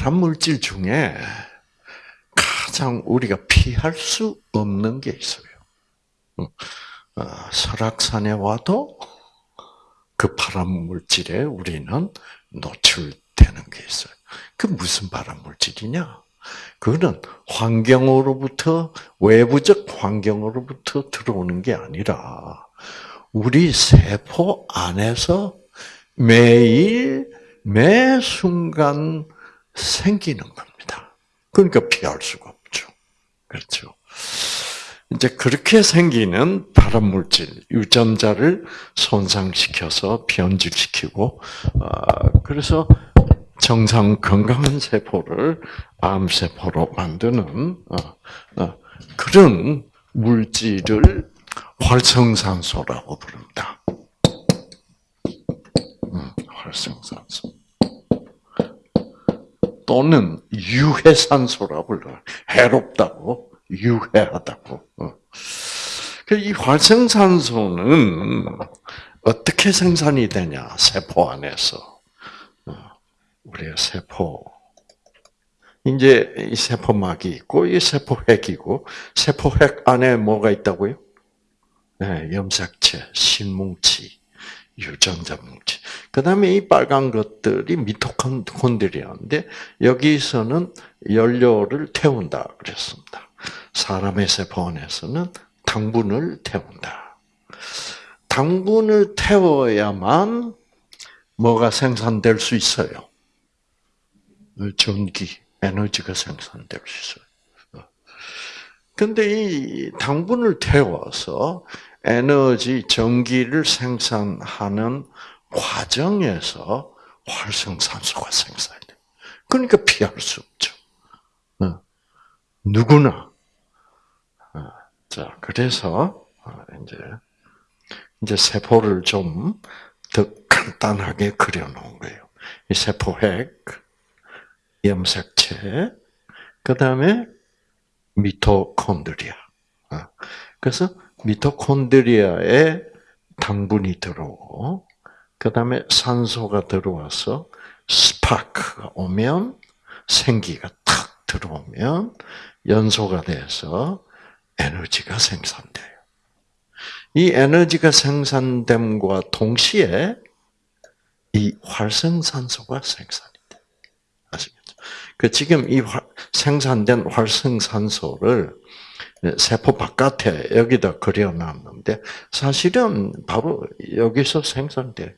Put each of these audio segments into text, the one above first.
발암 물질 중에 가장 우리가 피할 수 없는 게 있어요. 어, 설악산에 와도 그 발암 물질에 우리는 노출되는 게 있어요. 그 무슨 발암 물질이냐? 그거는 환경으로부터 외부적 환경으로부터 들어오는 게 아니라 우리 세포 안에서 매일 매 순간 생기는 겁니다. 그러니까 피할 수가 없죠. 그렇죠. 이제 그렇게 생기는 발암 물질, 유전자를 손상시켜서 변질시키고, 어, 그래서 정상 건강한 세포를 암 세포로 만드는 어, 어, 그런 물질을 활성산소라고 부릅니다. 음, 활성산소. 또는 유해산소라고 불러요. 해롭다고, 유해하다고. 어. 그이 활성산소는 어떻게 생산이 되냐? 세포 안에서. 우리의 세포. 이제 이 세포막이 있고, 이 세포핵이고, 세포핵 안에 뭐가 있다고요? 네, 염색체, 신뭉치, 유전자 뭉치. 그 다음에 이 빨간 것들이 미토콘드리아인데, 여기서는 연료를 태운다 그랬습니다. 사람의 세포 안에서는 당분을 태운다. 당분을 태워야만 뭐가 생산될 수 있어요? 전기, 에너지가 생산될 수 있어요. 근데 이 당분을 태워서 에너지, 전기를 생산하는 과정에서 활성산소가 생산이 돼. 그러니까 피할 수 없죠. 어. 누구나. 어. 자, 그래서 어, 이제 이제 세포를 좀 더 간단하게 그려놓은 거예요. 이 세포핵, 염색체, 그 다음에 미토콘드리아. 그래서 미토콘드리아에 당분이 들어오고, 그 다음에 산소가 들어와서 스파크가 오면 생기가 탁 들어오면 연소가 돼서 에너지가 생산돼요. 이 에너지가 생산됨과 동시에 이 활성산소가 생산이 돼. 아시겠죠? 그 지금 이 생산된 활성산소를 세포 바깥에 여기다 그려놨는데 사실은 바로 여기서 생산돼요.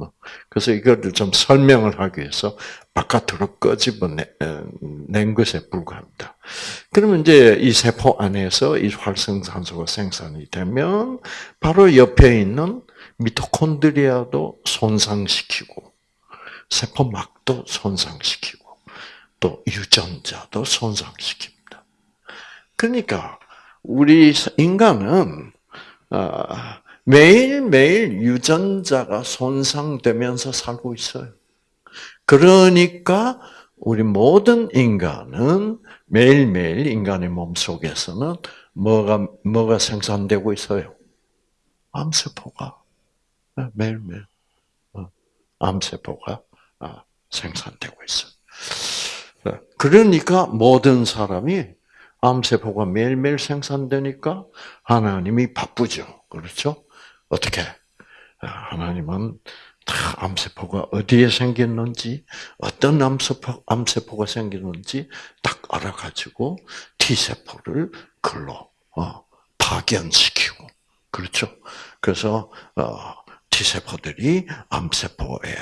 뭐, 그래서 이거를 좀 설명을 하기 위해서 바깥으로 끄집어낸 것에 불과합니다. 그러면 이제 이 세포 안에서 이 활성산소가 생산이 되면 바로 옆에 있는 미토콘드리아도 손상시키고 세포막도 손상시키고 또 유전자도 손상시킵니다. 그러니까 우리 인간은 아, 매일매일 유전자가 손상되면서 살고 있어요. 그러니까 우리 모든 인간은 매일매일 인간의 몸 속에서는 뭐가, 뭐가 생산되고 있어요? 암세포가. 네, 매일매일. 어, 암세포가 아, 생산되고 있어요. 네, 그러니까 모든 사람이 암세포가 매일매일 생산되니까 하나님이 바쁘죠. 그렇죠? 어떻게? 하나님은 다 암세포가 어디에 생겼는지, 어떤 암세포, 암세포가 생겼는지 딱 알아가지고 T세포를 글로 어, 파견시키고, 그렇죠? 그래서 어, T세포들이 암세포에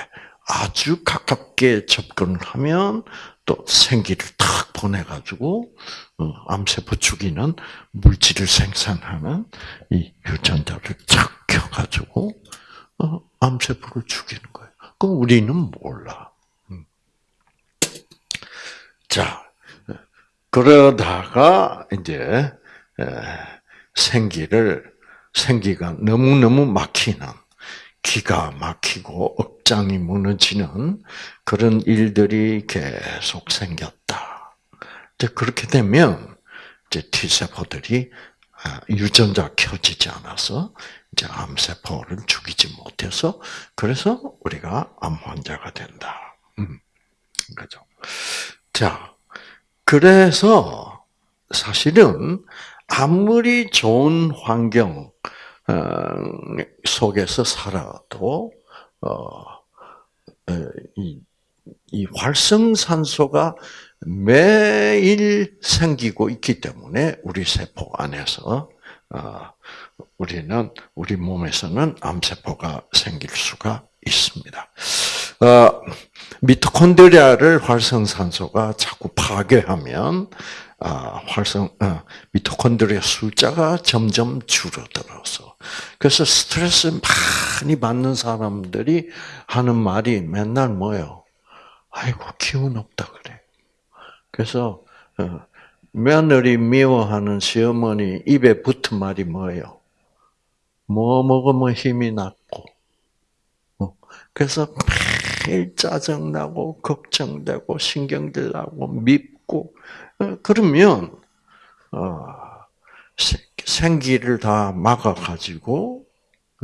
아주 가깝게 접근을 하면 또 생기를 탁 보내가지고 어, 암세포 죽이는 물질을 생산하는 이 유전자를 착 켜가지고 어, 암세포를 죽이는 거예요. 그럼 우리는 몰라. 음. 자, 그러다가 이제 생기를 생기가 너무 너무 막히는 기가 막히고 억장이 무너지는 그런 일들이 계속 생겼다. 이제 그렇게 되면 이제 T 세포들이 아, 유전자 켜지지 않아서 이제 암세포를 죽이지 못해서 그래서 우리가 암 환자가 된다. 음. 거죠. 자, 그래서 사실은 아무리 좋은 환경 어, 속에서 살아도 어, 이, 이 활성산소가 매일 생기고 있기 때문에 우리 세포 안에서 어, 우리는 우리 몸에서는 암세포가 생길 수가 있습니다. 어, 미토콘드리아를 활성산소가 자꾸 파괴하면 아, 활성 어, 미토콘드리아 숫자가 점점 줄어들어서 그래서 스트레스 많이 받는 사람들이 하는 말이 맨날 뭐요? 아이고 기운 없다 그래. 그래서 어, 며느리 미워하는 시어머니 입에 붙은 말이 뭐예요? 뭐 먹으면 힘이 났고. 어, 그래서 매일 짜증나고 걱정되고 신경질 나고 밉고 어, 그러면 생기를 다 막아가지고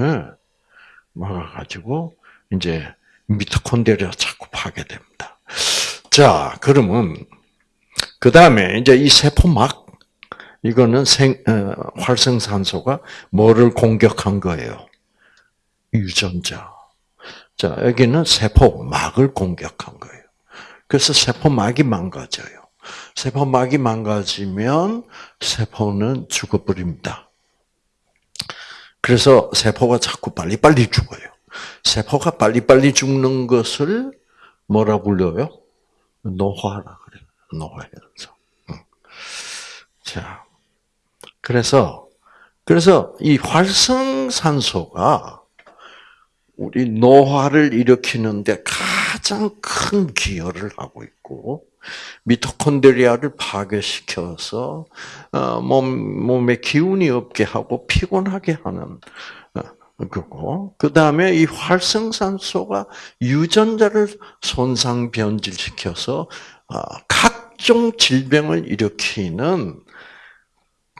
예, 막아가지고 이제 미토콘드리아 자꾸 파괴됩니다. 자, 그러면 그 다음에 이제 이 세포막 이거는 생, 어, 활성산소가 뭐를 공격한 거예요? 유전자. 자, 여기는 세포막을 공격한 거예요. 그래서 세포막이 망가져요. 세포막이 망가지면 세포는 죽어버립니다. 그래서 세포가 자꾸 빨리빨리 죽어요. 세포가 빨리빨리 죽는 것을 뭐라 불러요? 노화라 그래요. 노화해서. 자, 그래서 그래서 이 활성산소가 우리 노화를 일으키는데 가장 큰 기여를 하고 있고 미토콘드리아를 파괴시켜서 어, 몸 몸에 기운이 없게 하고 피곤하게 하는 어, 그거. 그 다음에 이 활성산소가 유전자를 손상 변질시켜서 어, 각종 질병을 일으키는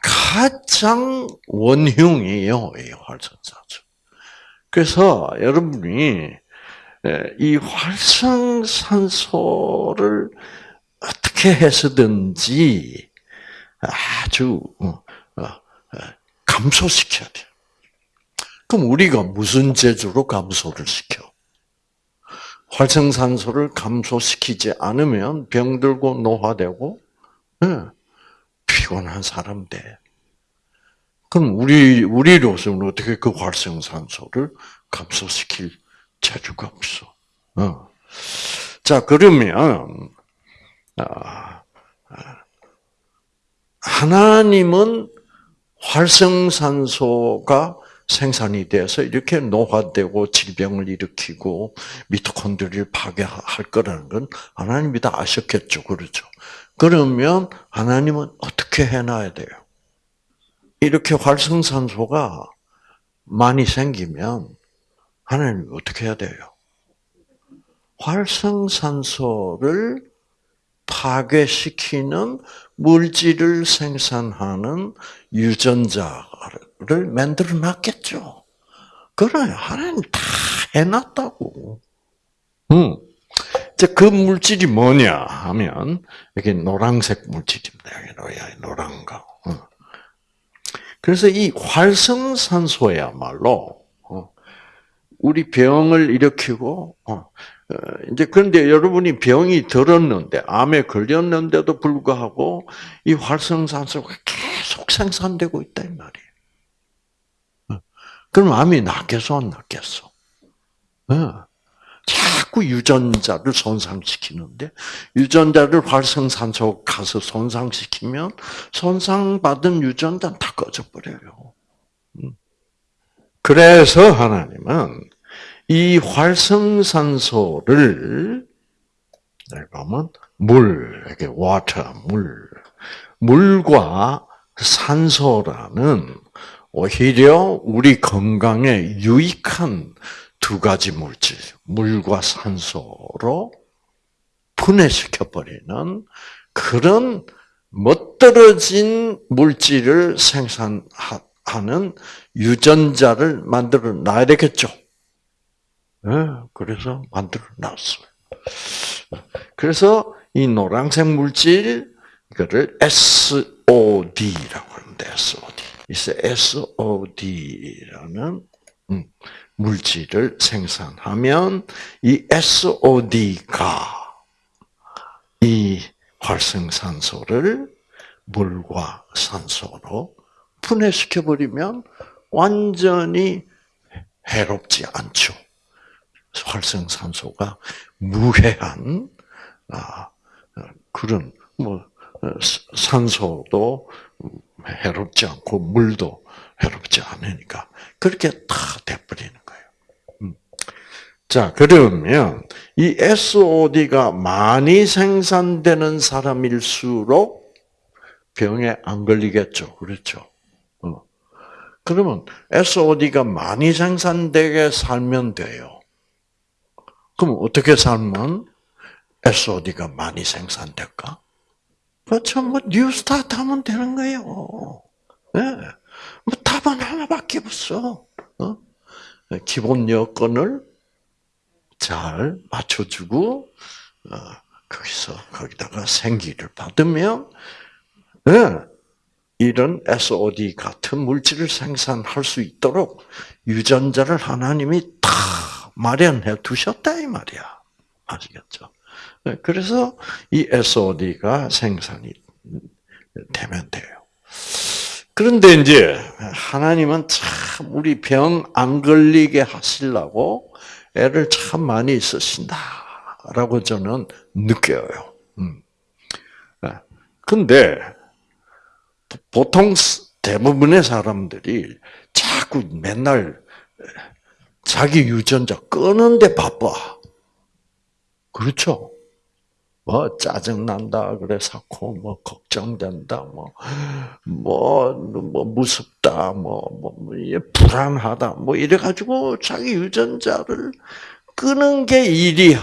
가장 원흉이에요, 이 활성산소. 그래서 여러분이 이 활성산소를 어떻게 해서든지 아주 어, 어, 감소시켜야 돼요. 그럼 우리가 무슨 재주로 감소를 시켜? 활성산소를 감소시키지 않으면 병들고 노화되고 네, 피곤한 사람 돼. 그럼 우리 우리로서는 어떻게 그 활성산소를 감소시킬 재주가 없어. 어. 자 그러면 아, 하나님은 활성산소가 생산이 돼서 이렇게 노화되고 질병을 일으키고 미토콘드리를 파괴할 거라는 건 하나님이 다 아셨겠죠. 그렇죠. 그러면 하나님은 어떻게 해놔야 돼요? 이렇게 활성산소가 많이 생기면 하나님이 어떻게 해야 돼요? 활성산소를 파괴시키는 물질을 생산하는 유전자를 만들어 놨겠죠. 그래, 하나님 다 해놨다고. 음. 이제 그 물질이 뭐냐 하면, 여기 노란색 물질입니다. 노란 거. 그래서 이 활성산소야말로, 어, 우리 병을 일으키고, 어, 어, 이제 그런데 여러분이 병이 들었는데 암에 걸렸는데도 불구하고 이 활성산소가 계속 생산되고 있다 이 말이에요. 어, 그럼 암이 낫겠어 안 낫겠어? 어, 자꾸 유전자를 손상시키는데 유전자를 활성산소 가서 손상시키면 손상받은 유전자는 다 꺼져버려요. 음. 그래서 하나님은 이 활성산소를 보면 물, 이렇게 water, 물, 물과 산소라는 오히려 우리 건강에 유익한 두 가지 물질, 물과 산소로 분해시켜 버리는 그런 멋들어진 물질을 생산하는 유전자를 만들어 놔야 되겠죠. 네, 그래서 만들어 놨어요. 그래서 이 노란색 물질 이거를 SOD라고 하는데 SOD. 이서 SOD라는 음, 물질을 생산하면 이 SOD가 이 활성산소를 물과 산소로 분해시켜 버리면 완전히 해롭지 않죠. 활성산소가 무해한 아, 그런 뭐 산소도 해롭지 않고 물도 해롭지 않으니까 그렇게 다 돼버리는 거예요. 음. 자 그러면 이 SOD가 많이 생산되는 사람일수록 병에 안 걸리겠죠, 그렇죠? 어. 그러면 SOD가 많이 생산되게 살면 돼요. 그럼 어떻게 살면 SOD가 많이 생산될까? 그렇죠. 뭐 new start 하면 되는 거예요. 네. 뭐 답은 하나밖에 없어. 어? 기본 여건을 잘 맞춰주고 어, 거기서 거기다가 생기를 받으면 네. 이런 SOD 같은 물질을 생산할 수 있도록 유전자를 하나님이 다 마련해 두셨다 이 말이야. 아시겠죠? 네, 그래서 이 SOD가 생산이 되면 돼요. 그런데 이제 하나님은 참 우리 병 안 걸리게 하시려고 애를 참 많이 쓰신다라고 저는 느껴요. 음. 네. 근데 보통 대부분의 사람들이 자꾸 맨날 자기 유전자 끄는데 바빠. 그렇죠? 뭐 짜증난다 그래 사고 뭐 걱정된다 뭐뭐 뭐, 뭐 무섭다 뭐뭐 뭐, 뭐 불안하다 뭐 이래 가지고 자기 유전자를 끄는 게 일이야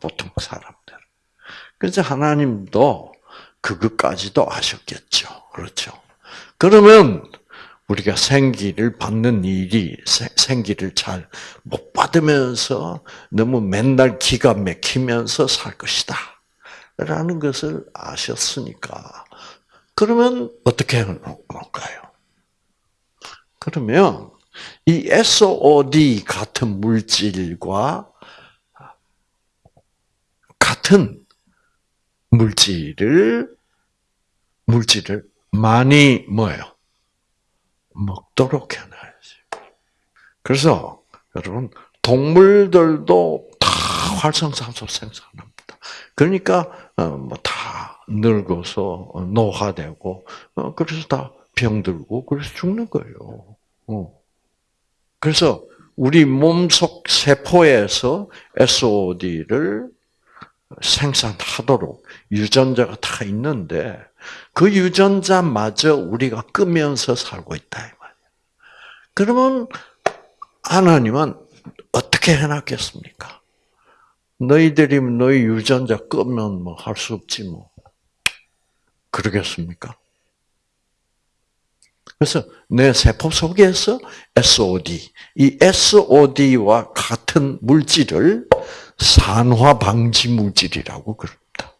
보통 사람들. 그래서 하나님도 그것까지도 아셨겠죠. 그렇죠. 그러면 우리가 생기를 받는 일이 생기를 잘 못 받으면서 너무 맨날 기가 막히면서 살 것이다. 라는 것을 아셨으니까. 그러면 어떻게 해놓을까요? 그러면 이 SOD 같은 물질과 같은 물질을 물질을 많이 뭐예요? 먹도록 해놔야지. 그래서 여러분 동물들도 다 활성산소 생산합니다. 그러니까 어, 뭐다 늙어서 노화되고 어, 그래서 다 병들고 그래서 죽는 거예요. 어. 그래서 우리 몸속 세포에서 SOD를 생산하도록 유전자가 다 있는데 그 유전자마저 우리가 끄면서 살고 있다 이 말이야. 그러면 하나님은 어떻게 해놨겠습니까? 너희들이 너희 유전자 끄면 뭐 할 수 없지 뭐. 그러겠습니까? 그래서 내 세포 속에서 SOD, 이 SOD와 같은 물질을 산화 방지 물질이라고 그럽니다.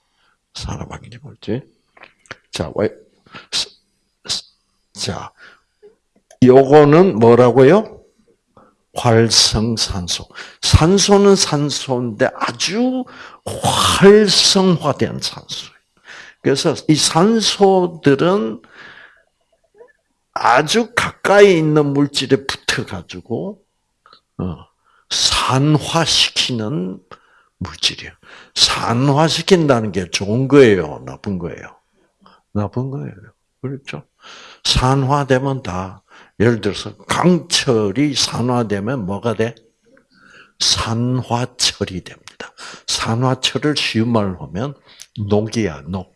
산화 방지 물질. 자, 왜? 자, 요거는 뭐라고요? 활성산소. 산소는 산소인데 아주 활성화된 산소예요. 그래서 이 산소들은 아주 가까이 있는 물질에 붙어가지고 어, 산화시키는 물질이에요. 산화시킨다는 게 좋은 거예요, 나쁜 거예요? 나쁜 거예요. 그렇죠? 산화되면 다 예를 들어서 강철이 산화되면 뭐가 돼? 산화철이 됩니다. 산화철을 쉬운 말로 하면 녹이야, 녹.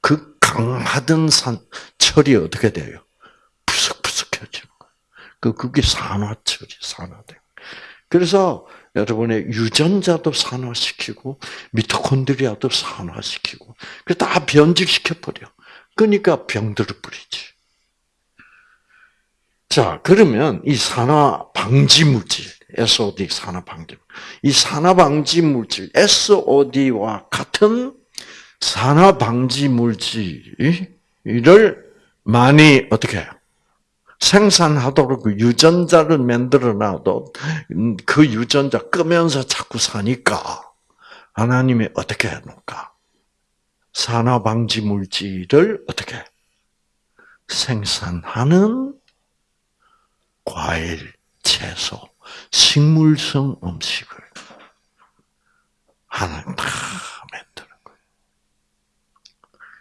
그 강하던 산, 철이 어떻게 돼요? 푸석푸석해지는 거예요. 그, 그게 산화철이 산화돼. 그래서 여러분의 유전자도 산화시키고, 미토콘드리아도 산화시키고, 그다 변질시켜 버려. 그러니까 병들어 버리지. 자, 그러면 이 산화 방지 물질, SOD 산화 방지. 이 산화 방지 물질 SOD와 같은 산화 방지 물질을 많이 어떻게 해요? 생산하도록 그 유전자를 만들어 놔도 그 유전자 끄면서 자꾸 사니까 하나님이 어떻게 해놓을까? 산화 방지 물질을 어떻게 생산하는 과일, 채소, 식물성 음식을 하나님 다 만드는 거예요.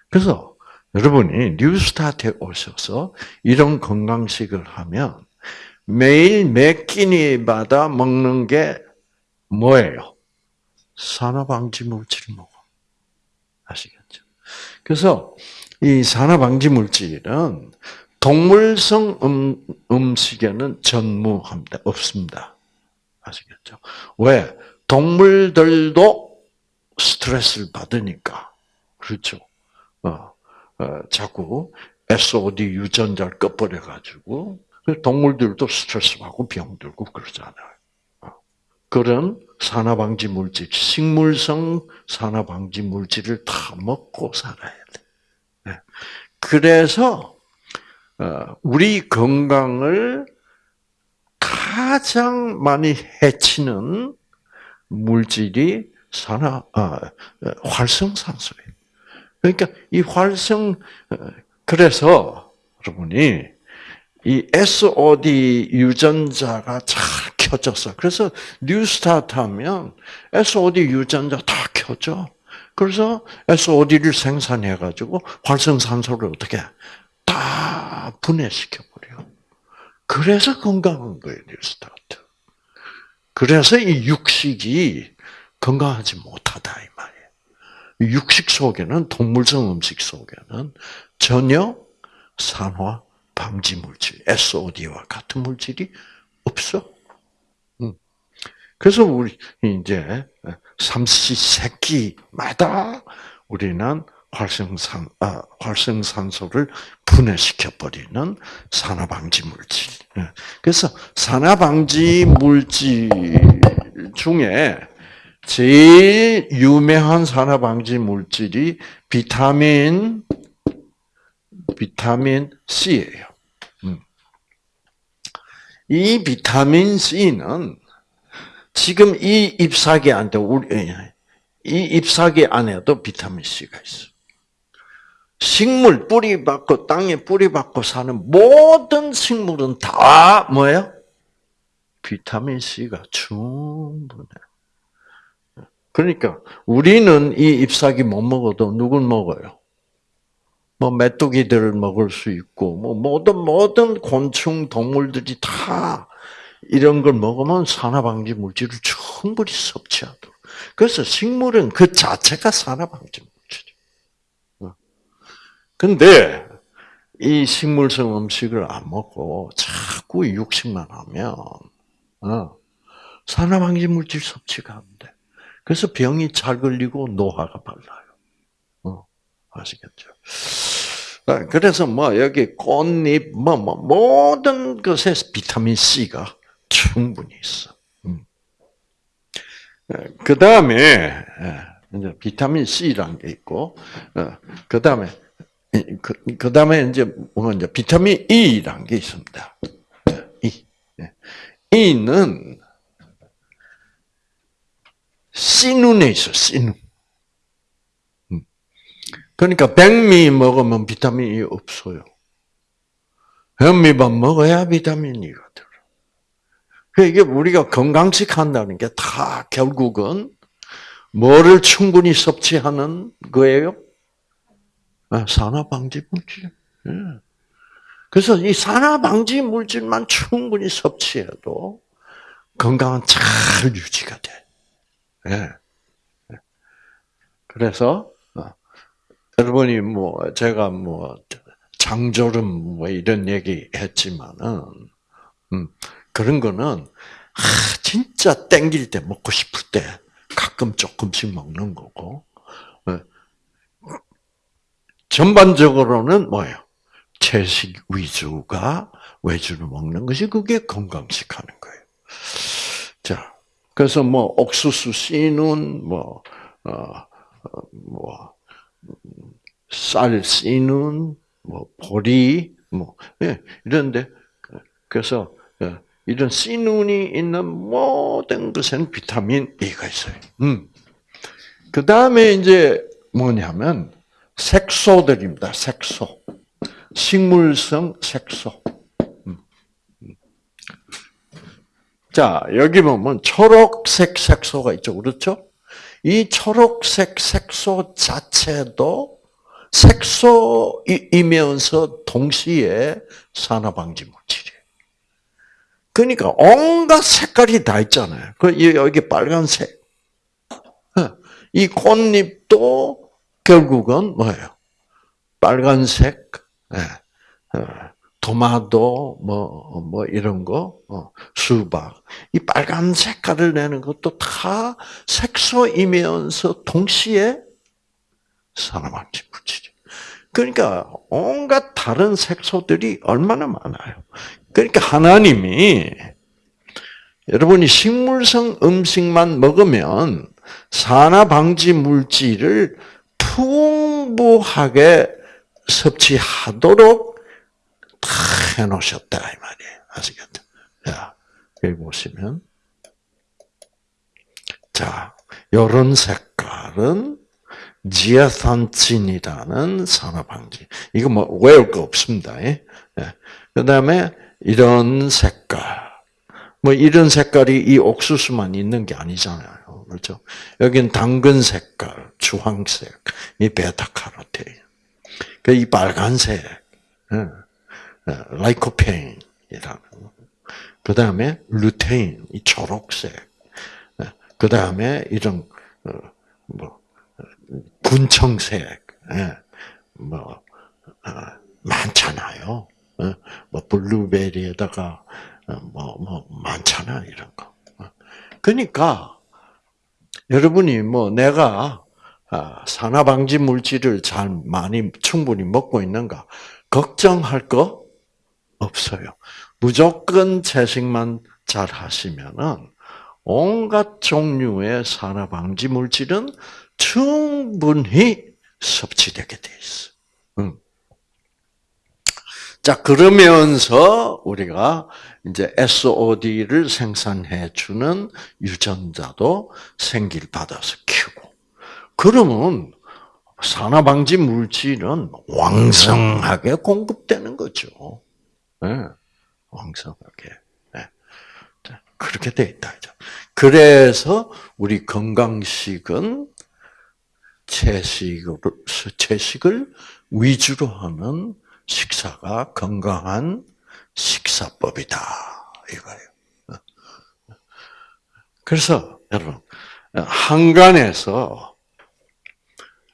그래서 여러분이 뉴스타트에 오셔서 이런 건강식을 하면 매일 몇 끼니마다 먹는 게 뭐예요? 산화방지 물질 먹어. 아시겠죠? 그래서 이 산화방지 물질은 동물성 음, 음식에는 전무합니다. 없습니다. 아시겠죠? 왜? 동물들도 스트레스를 받으니까. 그렇죠. 어, 어, 자꾸 SOD 유전자를 꺼버려가지고, 그 동물들도 스트레스 받고 병들고 그러잖아요. 어. 그런 산화방지 물질, 식물성 산화방지 물질을 다 먹고 살아야 돼. 네. 그래서 어, 우리 건강을 가장 많이 해치는 물질이 산화 아, 활성산소예요. 그러니까 이 활성 그래서 여러분이 이 SOD 유전자가 잘 켜졌어. 그래서 뉴스타트 하면 SOD 유전자 다 켜져. 그래서 SOD를 생산해 가지고 활성산소를 어떻게 다 분해시켜 버려. 그래서 건강한 거예요, 뉴스타트. 그래서 이 육식이 건강하지 못하다 이 말이에요. 육식 속에는 동물성 음식 속에는 전혀 산화 방지 물질, SOD와 같은 물질이 없어. 음. 그래서 우리 이제 삼시 세끼마다 우리는 활성산 아, 활성산소를 분해시켜 버리는 산화방지 물질. 예. 그래서 산화방지 물질 중에 제일 유명한 산화방지 물질이 비타민 비타민 C예요. 음. 이 비타민 C는 지금 이 잎사귀 안에 우리 이 잎사귀 안에도 비타민 C가 있어. 식물 뿌리 받고 땅에 뿌리 받고 사는 모든 식물은 다 뭐예요? 비타민 C가 충분해. 그러니까 우리는 이 잎사귀 못 먹어도 누굴 먹어요? 뭐 메뚜기들을 먹을 수 있고 뭐 모든 모든 곤충 동물들이 다 이런 걸 먹으면 산화방지 물질을 충분히 섭취하도록. 그래서 식물은 그 자체가 산화방지 물질이에요. 근데 이 식물성 음식을 안 먹고 자꾸 육식만 하면 어, 산화방지 물질 섭취가 안 돼. 그래서 병이 잘 걸리고 노화가 빨라요. 어, 아시겠죠? 아, 그래서 뭐 여기 꽃잎 뭐, 뭐 모든 것에 비타민 C가 충분히 있어. 음. 그 다음에 예, 이제 비타민 C라는 게 있고, 어, 그 다음에 그, 그 다음에 이제 뭐 이제 비타민 E라는 게 있습니다. E. 예. E는 씨눈에 있어, 씨눈. 음. 그러니까 백미 먹으면 비타민이 없어요. 현미밥 먹어야 비타민이가 들어. 그 이게 우리가 건강식 한다는 게 다 결국은 뭐를 충분히 섭취하는 거예요? 아, 산화방지 물질. 예. 그래서 이 산화방지 물질만 충분히 섭취해도 건강은 잘 유지가 돼. 예. 그래서 어, 여러분이 뭐 제가 뭐 장조름 뭐 이런 얘기 했지만은 음, 그런 거는 아, 진짜 땡길 때 먹고 싶을 때 가끔 조금씩 먹는 거고 예. 전반적으로는 뭐예요? 채식 위주가 외주를 먹는 것이 그게 건강식 하는 거예요. 그래서 뭐 옥수수 씨는 뭐 어, 어 뭐 쌀 씨는 뭐 보리 뭐 예, 이런데 그래서 예, 이런 씨눈이 있는 모든 것에는 비타민 E가 있어요. 음. 그 다음에 이제 뭐냐면 색소들입니다. 색소. 식물성 색소. 음. 음. 자, 여기 보면 초록색 색소가 있죠. 그렇죠? 이 초록색 색소 자체도 색소이면서 동시에 산화방지 물질이에요. 그러니까 온갖 색깔이 다 있잖아요. 그 여기 빨간색. 어, 이 꽃잎도 결국은 뭐예요? 빨간색, 예. 어, 토마토, 뭐, 뭐, 이런 거, 어, 수박. 이 빨간 색깔을 내는 것도 다 색소이면서 동시에 산화방지 물질이. 그러니까 온갖 다른 색소들이 얼마나 많아요. 그러니까 하나님이 여러분이 식물성 음식만 먹으면 산화 방지 물질을 풍부하게 섭취하도록 다 해놓으셨다 이 말이에요. 아시겠죠? 자, 여기 보시면 자, 요런 색깔은 지아산친이라는 산화 방지. 이거 뭐 외울 거 없습니다. 예. 그 다음에 이런 색깔. 뭐 이런 색깔이 이 옥수수만 있는 게 아니잖아요. 그렇죠? 여긴 당근 색깔, 주황색, 이 베타카로틴. 그이 빨간색, 예. 라이코페인이라는. 그 다음에 루테인, 이 초록색. 그 다음에 이런 어, 뭐 분청색, 예. 뭐 어, 많잖아요. 어, 뭐 블루베리에다가 뭐뭐 뭐 많잖아 이런 거. 그러니까 여러분이 뭐 내가 아, 산화 방지 물질을 잘 많이 충분히 먹고 있는가 걱정할 거 없어요. 무조건 채식만 잘 하시면은 온갖 종류의 산화 방지 물질은 충분히 섭취되게 돼 있어. 응. 자, 그러면서 우리가 이제 SOD를 생산해 주는 유전자도 생길 받아서 키우고. 그러면 산화 방지 물질은 왕성하게 공급되는 거죠. 네, 왕성하게. 네. 그렇게 돼 있다. 그래서 우리 건강식은 채식을, 채식을 위주로 하는 식사가 건강한 식사법이다. 이거예요. 그래서 여러분 한간에서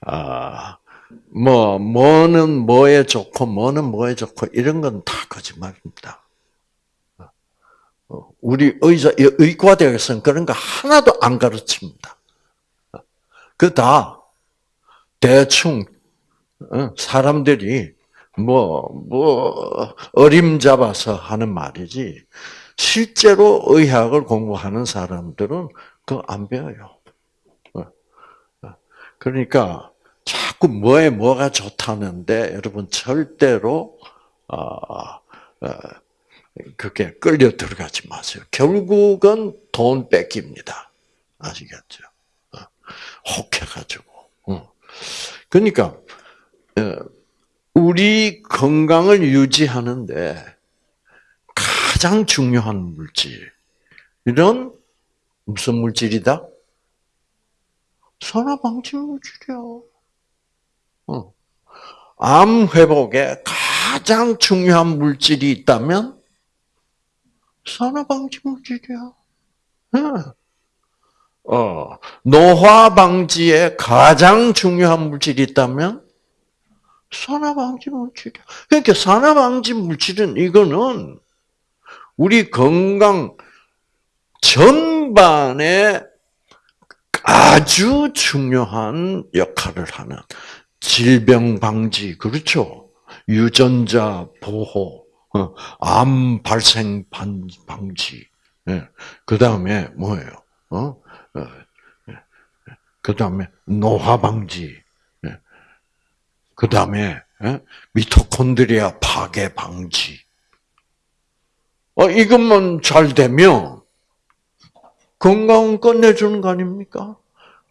아, 뭐 뭐는 뭐에 좋고 뭐는 뭐에 좋고 이런 건 다 거짓말입니다. 우리 의사 의과대학에서는 그런 거 하나도 안 가르칩니다. 그 다 대충 사람들이 뭐, 뭐, 어림잡아서 하는 말이지, 실제로 의학을 공부하는 사람들은 그거 안 배워요. 어, 어. 그러니까, 자꾸 뭐에 뭐가 좋다는데, 여러분, 절대로, 아, 그게 끌려 들어가지 마세요. 결국은 돈 뺏깁니다. 아시겠죠? 혹해가지고. 그러니까, 우리 건강을 유지하는데 가장 중요한 물질. 이런 무슨 물질이다? 산화방지 물질이야. 어. 암 회복에 가장 중요한 물질이 있다면 산화방지 물질이야. 어. 노화 방지에 가장 중요한 물질이 있다면 산화방지 물질이야. 그러니까 산화방지 물질은 이거는 우리 건강 전반에 아주 중요한 역할을 하는 질병 방지, 그렇죠? 유전자 보호, 어, 암 발생 방지, 예. 그 다음에 뭐예요? 어? 어, 그 다음에 노화 방지. 그 다음에 미토콘드리아 파괴 방지. 어, 이것만 잘 되면 건강 끝내주는 거 아닙니까?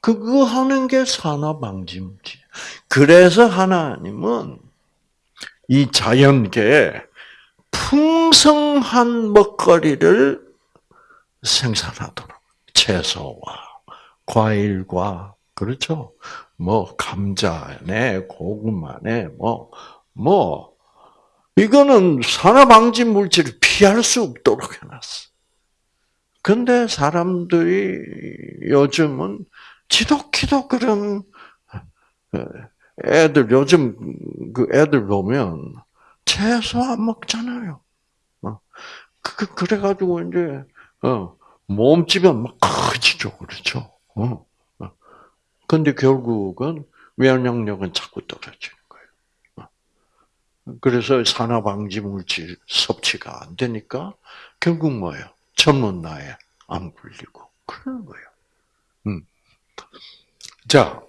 그거 하는 게 산화 방지물질. 그래서 하나님은 이 자연계에 풍성한 먹거리를 생산하도록 채소와 과일과 그렇죠. 뭐 감자네, 고구마네, 뭐뭐 뭐. 이거는 산화 방지 물질을 피할 수 없도록 해놨어. 근데 사람들이 요즘은 지독히도 그런 애들 요즘 그 애들 보면 채소 안 먹잖아요. 어. 그, 그 그래가지고 이제 어 몸집은 막 커지죠, 그렇죠. 어. 어. 근데 결국은 면역력은 자꾸 떨어지는 거예요. 어. 그래서 산화방지 물질 섭취가 안 되니까 결국 뭐예요? 젊은 나이에 안 굴리고 그러는 거예요. 음. 자,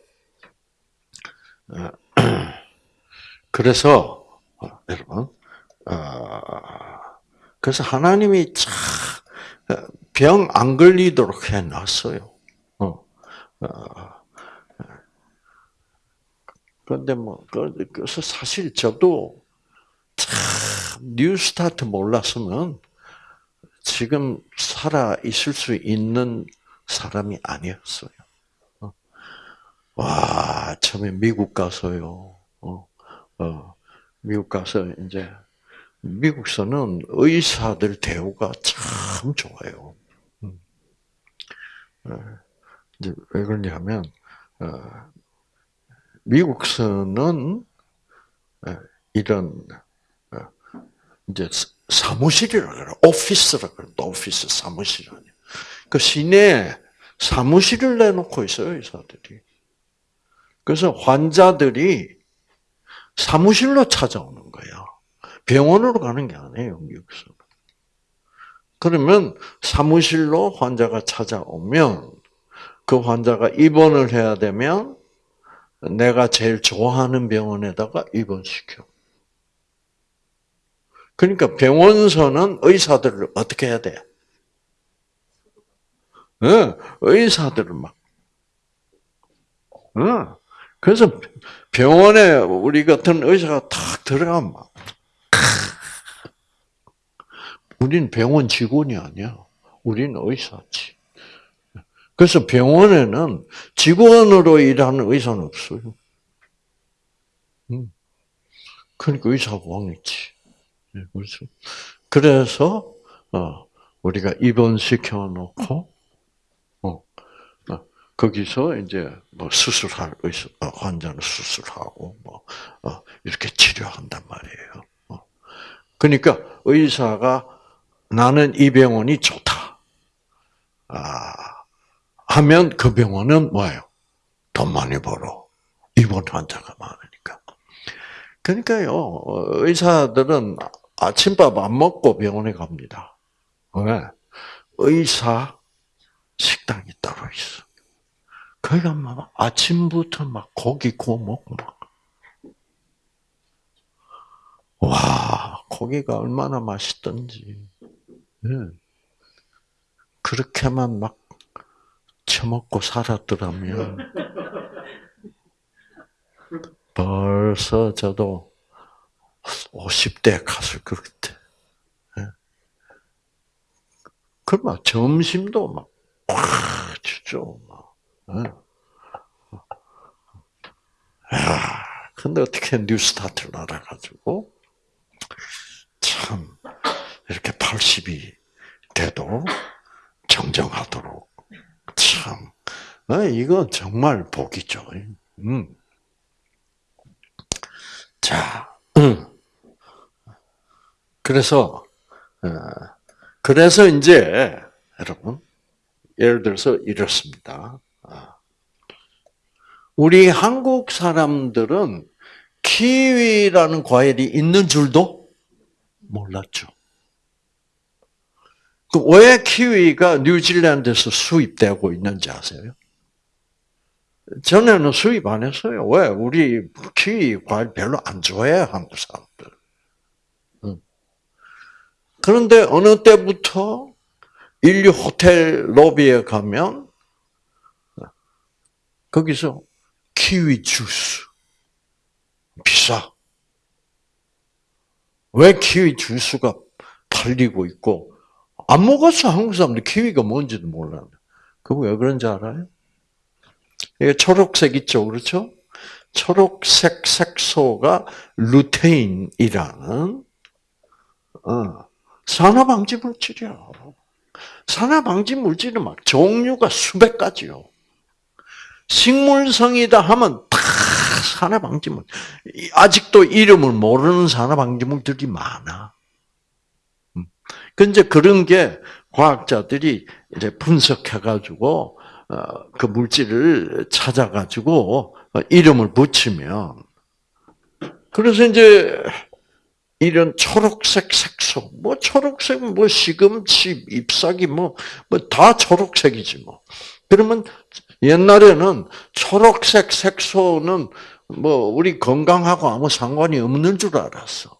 그래서 여러분, 그래서 하나님이 병 안 걸리도록 해놨어요. 어. 그런데 뭐 그래서 사실 저도 참 new start 몰랐으면 지금 살아 있을 수 있는 사람이 아니었어요. 어. 와 처음에 미국 가서요. 어, 어, 미국 가서 이제 미국서는 의사들 대우가 참 좋아요. 음. 어, 이제 왜 그러냐면 어, 미국서는 어, 이런 이제 사무실이라 그래, 오피스라 그래, 오피스 사무실 아니야. 그 시내에 사무실을 내놓고 있어요 의사들이. 그래서 환자들이 사무실로 찾아오는 거야. 병원으로 가는 게 아니에요, 미국에서. 그러면 사무실로 환자가 찾아오면 그 환자가 입원을 해야 되면 내가 제일 좋아하는 병원에다가 입원시켜. 그러니까 병원서는 의사들을 어떻게 해야 돼? 응, 의사들을 막. 응. 그래서 병원에 우리 같은 의사가 탁 들어가면 막, 우린 병원 직원이 아니야. 우린 의사지. 그래서 병원에는 직원으로 일하는 의사는 없어요. 그러니까 의사가 왕이지. 그렇죠. 그래서 어, 우리가 입원시켜 놓고 거기서 이제 뭐 수술할 의사, 어, 환자는 수술하고 뭐 어, 이렇게 치료한단 말이에요. 어. 그러니까 의사가 나는 이 병원이 좋다. 아, 하면 그 병원은 뭐예요? 돈 많이 벌어. 입원 환자가 많으니까. 그러니까요, 의사들은 아침밥 안 먹고 병원에 갑니다. 왜? 의사 식당이 따로 있어. 거기가 막 아침부터 막 고기 구워 먹고 막. 와, 고기가 얼마나 맛있던지. 네. 그렇게만 막 처먹고 살았더라면 벌써 저도 50대 갔을 것 같아. 네. 그막 점심도 막, 꽉 주죠. 아, 근데 어떻게 New Start를 알아가지고, 참, 이렇게 80이 돼도 정정하도록, 참, 아, 이거 정말 복이죠. 음. 자, 음. 그래서, 어, 그래서 이제, 여러분, 예를 들어서 이렇습니다. 우리 한국 사람들은 키위라는 과일이 있는 줄도 몰랐죠. 그왜 키위가 뉴질랜드에서 수입되고 있는지 아세요? 전에는 수입 안 했어요. 왜? 우리 키위 과일 별로 안 좋아해, 한국 사람들. 그런데 어느 때부터 인류 호텔 로비에 가면 거기서 키위 주스 비싸. 왜 키위 주스가 팔리고 있고 안 먹었어 한국 사람들 키위가 뭔지도 몰라. 그거 왜 그런지 알아요? 이게 초록색 있죠, 그렇죠? 초록색 색소가 루테인이라는 어, 산화방지 물질이야. 산화방지 물질은 막 종류가 수백 가지요. 식물성이다 하면 다 산화방지 물. 아직도 이름을 모르는 산화방지 물들이 많아. 근데 음. 그런 게 과학자들이 이제 분석해가지고 어, 그 물질을 찾아가지고 어, 이름을 붙이면 그래서 이제 이런 초록색 색소, 뭐 초록색, 뭐 시금치, 잎사귀, 뭐 뭐 다 초록색이지 뭐. 그러면 옛날에는 초록색 색소는 뭐 우리 건강하고 아무 상관이 없는 줄 알았어.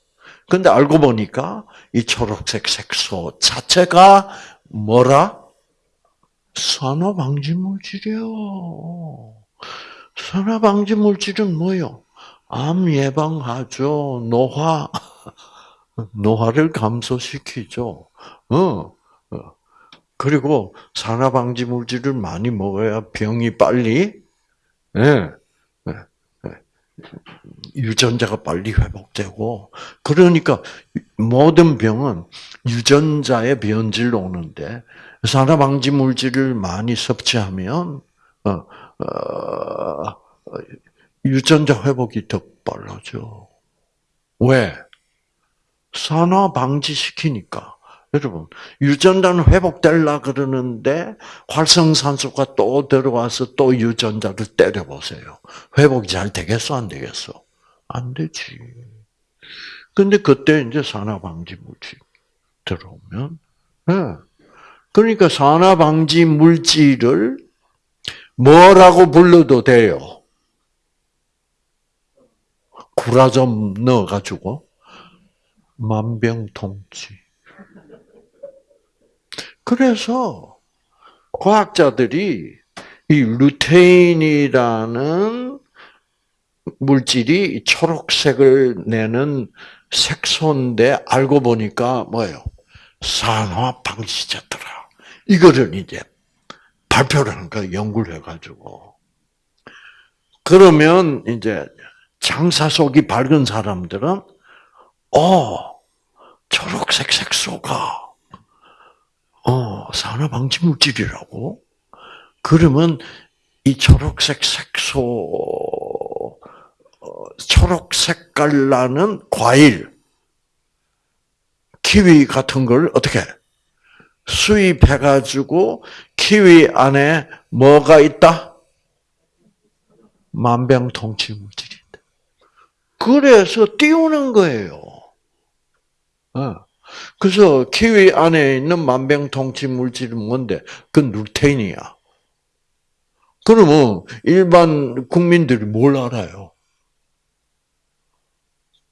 근데 알고 보니까 이 초록색 색소 자체가 뭐라? 산화 방지 물질이요. 산화 방지 물질은 뭐요? 암 예방하죠. 노화 노화를 감소시키죠. 어. 어. 그리고 산화 방지 물질을 많이 먹어야 병이 빨리 예. 예. 예. 유전자가 빨리 회복되고 그러니까 모든 병은 유전자의 변질로 오는데 산화 방지 물질을 많이 섭취하면 어, 어, 유전자 회복이 더 빨라져. 왜? 산화 방지시키니까. 여러분, 유전자는 회복될라 그러는데 활성산소가 또 들어와서 또 유전자를 때려보세요. 회복이 잘 되겠어, 안 되겠어? 안 되지. 근데 그때 이제 산화 방지 물질 들어오면, 네. 그러니까 산화 방지 물질을 뭐라고 불러도 돼요? 구라 좀 넣어가지고 만병통치. 그래서 과학자들이 이 루테인이라는 물질이 초록색을 내는 색소인데 알고 보니까 뭐예요? 산화 방지제더라. 이거를 이제 발표를 한 거야, 연구를 해가지고. 그러면 이제 장사 속이 밝은 사람들은 어 초록색 색소가 어 산화 방지 물질이라고 그러면 이 초록색 색소 어, 초록 색깔 나는 과일 키위 같은 걸 어떻게 수입해 가지고 키위 안에 뭐가 있다? 만병통치 물질이 그래서 띄우는 거예요. 어. 그래서 키위 안에 있는 만병통치 물질은 뭔데? 그건 루테인이야. 그러면 일반 국민들이 뭘 알아요?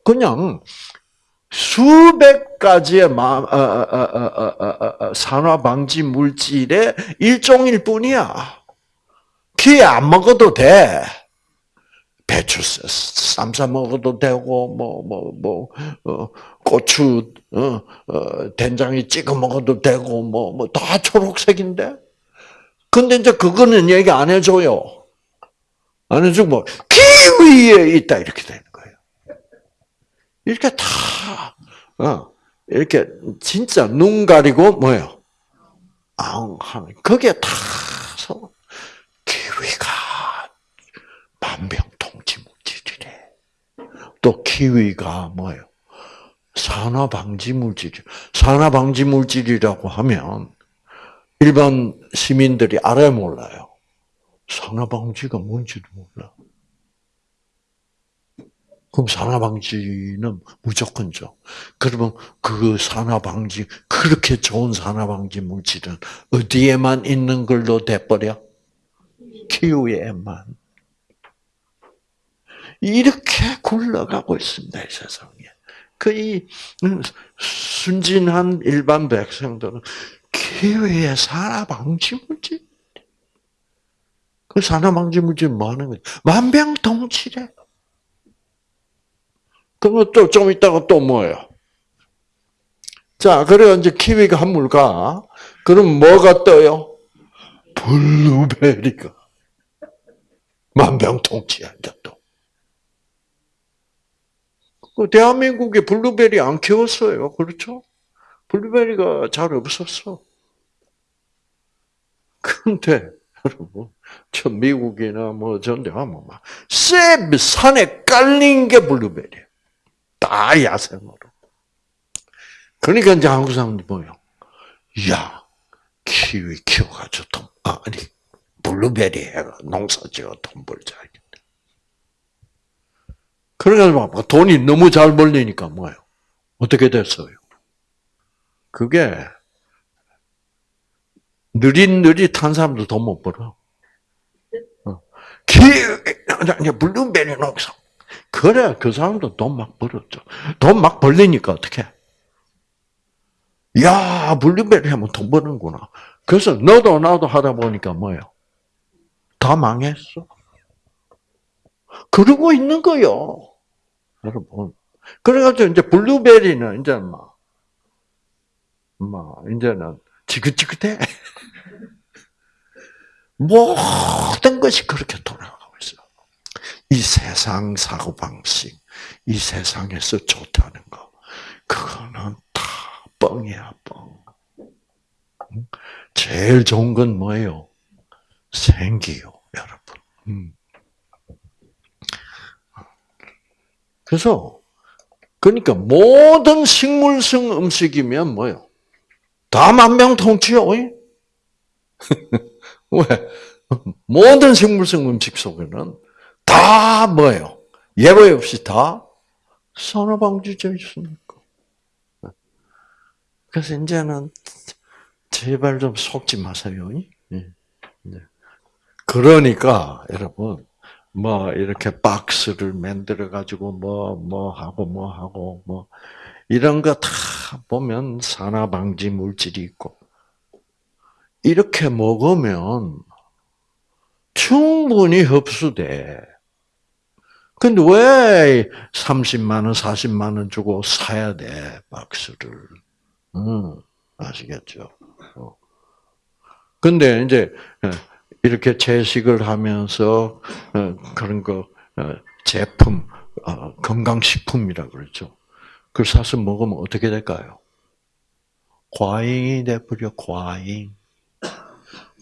그냥 수백 가지의 어, 어, 산화 방지 물질의 일종일 뿐이야. 키안 먹어도 돼. 배추 쌈싸 먹어도 되고 뭐 뭐 뭐 어, 고추 어, 어, 된장에 찍어 먹어도 되고 뭐 뭐 다 초록색인데 근데 이제 그거는 얘기 안 해줘요 안 해주고 뭐 키위에 있다 이렇게 거예요 이렇게 다 어, 이렇게 진짜 눈 가리고 뭐예요 아 그게 다 키위가 만병 또 키위가 뭐예요? 산화 방지 물질. 산화 방지 물질이라고 하면 일반 시민들이 알아야 몰라요. 산화 방지가 뭔지도 몰라. 그럼 산화 방지는 무조건죠. 그러면 그 산화 방지, 그렇게 좋은 산화 방지 물질은 어디에만 있는 걸로 돼버려? 키위에만. 이렇게 굴러가고 있습니다, 이 세상에. 그 이 순진한 일반 백성들은 기회에 산화 방지 물질. 그 산화 방지 물질 뭐 하는 거지? 만병통치래. 그러면 또 좀 있다가 또 뭐예요? 자, 그래 이제 키위가 한물 가. 그럼 뭐가 떠요? 블루베리가. 만병통치야, 이제 또. 그 대한민국에 블루베리 안 키웠어요. 그렇죠? 블루베리가 잘 없었어. 근데, 여러분, 저 미국이나 뭐 전데 하면 막, 쎄, 산에 깔린 게 블루베리. 다 야생으로. 그러니까 이제 한국 사람들이 뭐요? 야, 키위 키워가지고 돈, 아, 아니, 블루베리 해가 농사 지어 돈 벌자. 그래가지고 돈이 너무 잘 벌리니까 뭐예요? 어떻게 됐어요? 그게 느릿느릿한 사람도 돈 못 벌어. 어. 기, 블루베리 농사. 그래, 그 사람도 돈 막 벌었죠. 돈 막 벌리니까 어떻게? 야, 블루베리 하면 돈 버는구나. 그래서 너도 나도 하다 보니까 뭐예요? 다 망했어. 그러고 있는 거요. 여러분. 그래가지고 이제 블루베리는 이제 막, 막, 이제는 지긋지긋해. 모든 것이 그렇게 있어. 이 세상 사고방식, 이 세상에서 좋다는 거, 그거는 다 뻥이야, 뻥. 제일 좋은 건 뭐예요? 생기요, 여러분. 음. 그래서 그러니까 모든 식물성 음식이면 뭐요? 다 만병통치요. 왜? 모든 식물성 음식 속에는 다 뭐예요? 예외 없이 다 산화방지제 있으니까. 그래서 이제는 제발 좀 속지 마세요. 네. 그러니까 여러분 뭐 이렇게 박스를 만들어 가지고 뭐뭐 뭐 하고 뭐 하고 뭐 이런 거 다 보면 산화 방지 물질이 있고 이렇게 먹으면 충분히 흡수돼. 근데 왜 30만 원, 40만 원 주고 사야 돼, 박스를. 음, 아시겠죠? 어. 근데 이제 이렇게 채식을 하면서 어, 그런 거 어, 제품 어, 건강식품이라 그러죠. 그걸 사서 먹으면 어떻게 될까요? 과잉이 돼버려 과잉.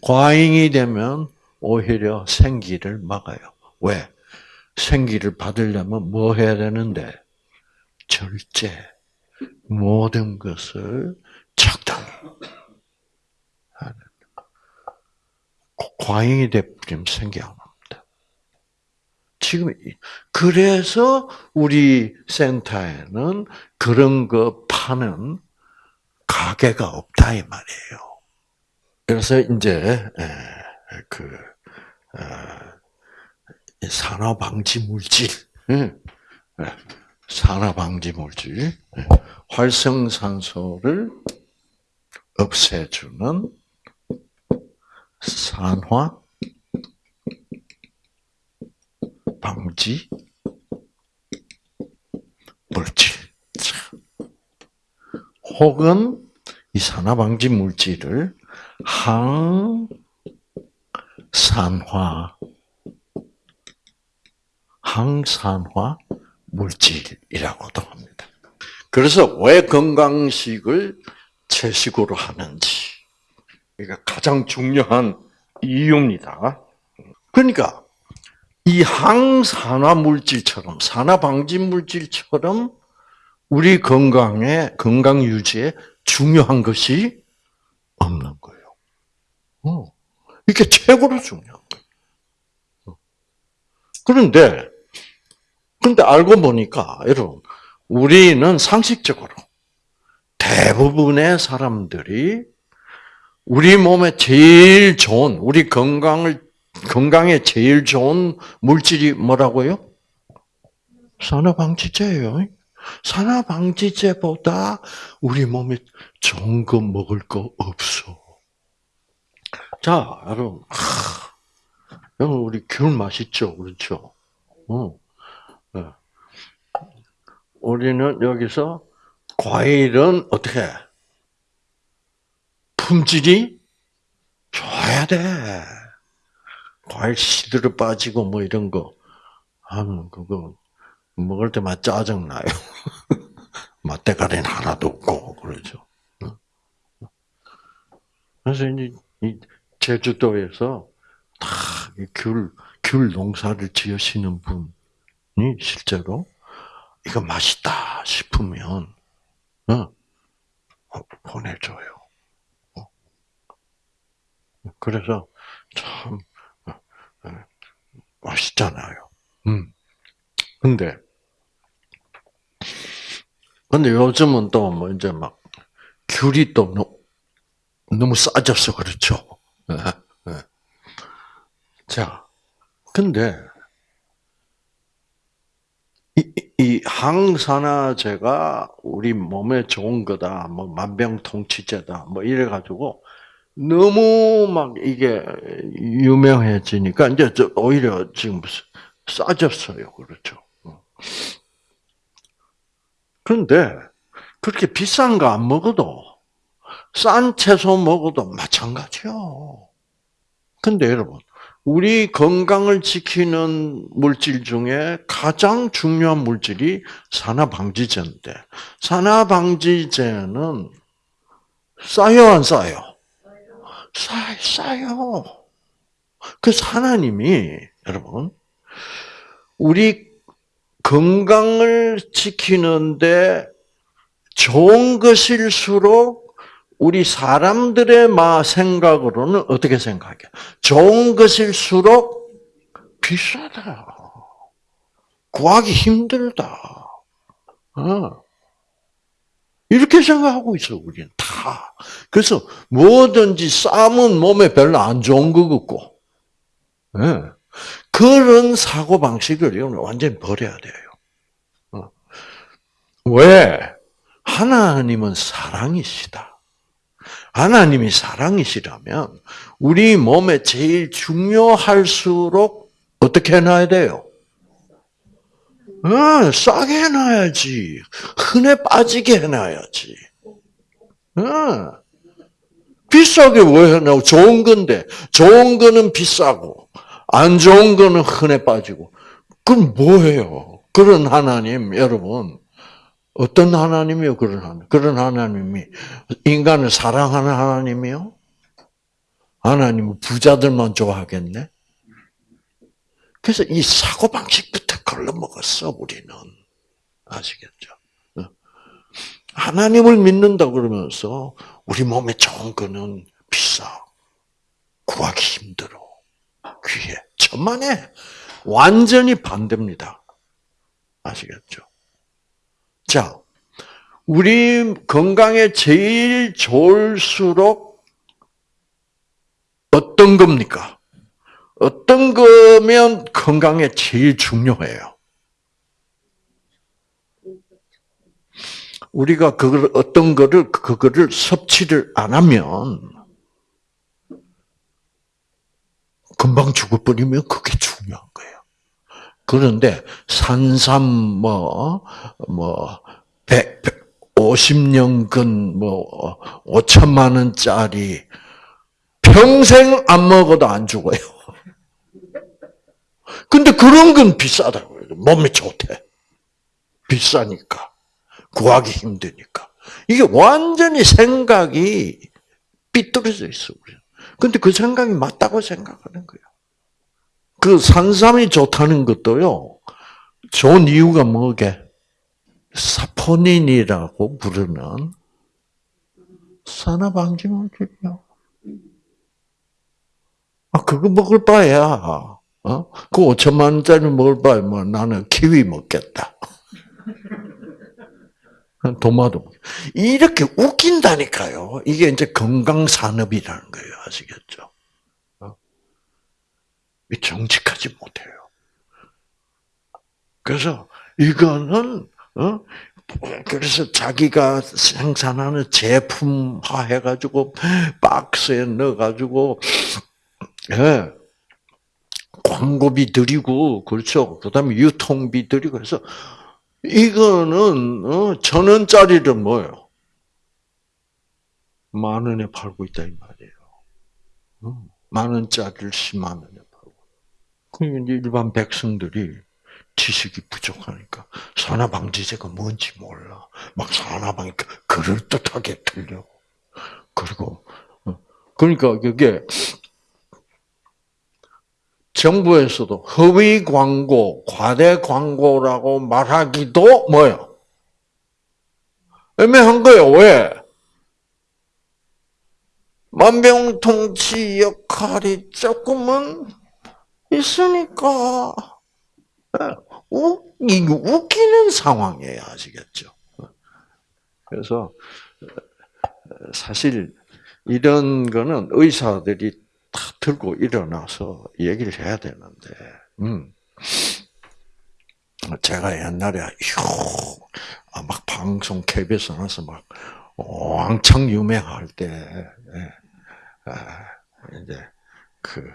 과잉이 되면 오히려 생기를 막아요. 왜? 생기를 받으려면 뭐 해야 되는데? 절제. 모든 것을 적당히 하는. 과잉이 돼버리면 생기 안 옵니다. 지금, 그래서 우리 센터에는 그런 거 파는 가게가 없다, 이 말이에요. 그래서 이제, 그, 어, 산화 방지 물질, 산화 방지 물질, 활성산소를 없애주는 산화 방지 물질. 혹은 이 산화 방지 물질을 항산화 항산화 물질이라고도 합니다. 그래서 왜 건강식을 채식으로 하는지 이게 가장 중요한 이유입니다. 그러니까 이 항산화 물질처럼 산화 방지 물질처럼 우리 건강에 건강 유지에 중요한 것이 없는 거예요. 어, 이게 최고로 중요한 거예요. 어. 그런데 근데 알고 보니까, 여러분, 우리는 상식적으로 대부분의 사람들이 우리 몸에 제일 좋은, 우리 건강을, 건강에 제일 좋은 물질이 뭐라고요? 산화방지제예요. 산화방지제보다 우리 몸에 좋은 거 먹을 거 없어. 자, 여러분, 하, 여러분 우리 귤 맛있죠, 그렇죠? 어. 네. 우리는 여기서 과일은 어떻게 품질이 좋아야 돼. 과일 시들어 빠지고 뭐 이런 거 하면 그거 먹을 때만 짜증 나요. 맛대가리는 하나도 없고 그러죠. 그래서 이제 제주도에서 다귤 귤 농사를 지으시는 분이 실제로 이거 맛있다 싶으면 어, 보내줘요. 어. 그래서 참 어, 맛있잖아요. 음. 근데 근데 요즘은 또 뭐 이제 막 귤이 또 너무 싸졌어 그렇죠. 예, 예. 자, 근데 이, 이 항산화제가 우리 몸에 좋은 거다, 뭐 만병통치제다, 뭐 이래 가지고 너무 막 이게 유명해지니까 이제 오히려 지금 싸졌어요, 그렇죠. 그런데 그렇게 비싼 거 안 먹어도 싼 채소 먹어도 마찬가지요. 근데 여러분, 우리 건강을 지키는 물질 중에 가장 중요한 물질이 산화방지제인데, 산화방지제는 싸요, 안 싸요? 싸요, 싸요. 그래서 하나님이, 여러분, 우리 건강을 지키는데 좋은 것일수록 우리 사람들의 마 생각으로는 어떻게 생각해? 좋은 것일수록 비싸다. 구하기 힘들다. 어. 이렇게 생각하고 있어, 우리는 다. 그래서 뭐든지 쌈은 몸에 별로 안 좋은 것 같고, 네. 그런 사고 방식을 완전히 버려야 돼요. 어. 왜? 하나님은 사랑이시다. 하나님이 사랑이시라면 우리 몸에 제일 중요할수록 어떻게 해놔야 돼요? 어, 싸게 해놔야지. 흔해 빠지게 해놔야지. 어. 비싸게 왜 해놔? 좋은 건데. 좋은 거는 비싸고. 안 좋은 거는 흔해 빠지고. 그럼 뭐예요? 그런 하나님, 여러분. 어떤 하나님이요? 그런 하나님. 그런 하나님이 인간을 사랑하는 하나님이요? 하나님은 부자들만 좋아하겠네? 그래서 이 사고방식부터 걸러먹었어, 우리는. 아시겠죠? 어. 하나님을 믿는다 그러면서 우리 몸에 좋은 거는 비싸. 구하기 힘들어. 귀해. 천만에 완전히 반대입니다. 아시겠죠? 자, 우리 건강에 제일 좋을수록 어떤 겁니까? 어떤 거면 건강에 제일 중요해요? 우리가 그걸 어떤 거를 그거를 섭취를 안 하면 금방 죽어버리면 그게 중요한 거예요. 그런데 산삼 뭐 뭐 100, 50년근 뭐 5천만 원짜리 평생 안 먹어도 안 죽어요. 근데 그런 건 비싸다고 해요. 몸에 좋대. 비싸니까. 구하기 힘드니까. 이게 완전히 생각이 삐뚤어져 있어. 근데 그 생각이 맞다고 생각하는 거예요. 그 산삼이 좋다는 것도요, 좋은 이유가 뭐게? 사포닌이라고 부르는 산화방지 물질이요. 아, 그거 먹을 바에야 어? 그 5천만 원짜리 먹을 바에 뭐 나는 키위 먹겠다. 도마도 이렇게 웃긴다니까요. 이게 이제 건강 산업이라는 거예요. 아시겠죠? 어? 정직하지 못해요. 그래서 이거는 어? 그래서 자기가 생산하는 제품화 해가지고 박스에 넣어가지고 예. 광고비 들이고 그렇죠. 그다음에 유통비 들이고 그래서 이거는 어, 천 원짜리를 뭐요? 만 원에 팔고 있다 이 말이에요. 어, 만 원짜리를 10만 원 에 팔고. 그러면 일반 백성들이 지식이 부족하니까 산화방지제가 뭔지 몰라. 막 산화방이 그럴듯하게 들려. 그리고 어, 그러니까 그게 정부에서도 허위 광고, 과대 광고라고 말하기도 뭐요? 애매한 거예요. 왜? 만병통치 역할이 조금은 있으니까 우, 웃기는 상황이에요. 아시겠죠? 그래서 사실 이런 거는 의사들이 다 들고 일어나서 얘기를 해야 되는데, 음. 제가 옛날에, 휴, 아, 막 방송 KBS 나서 막, 왕창 유명할 때, 예. 아, 이제, 그,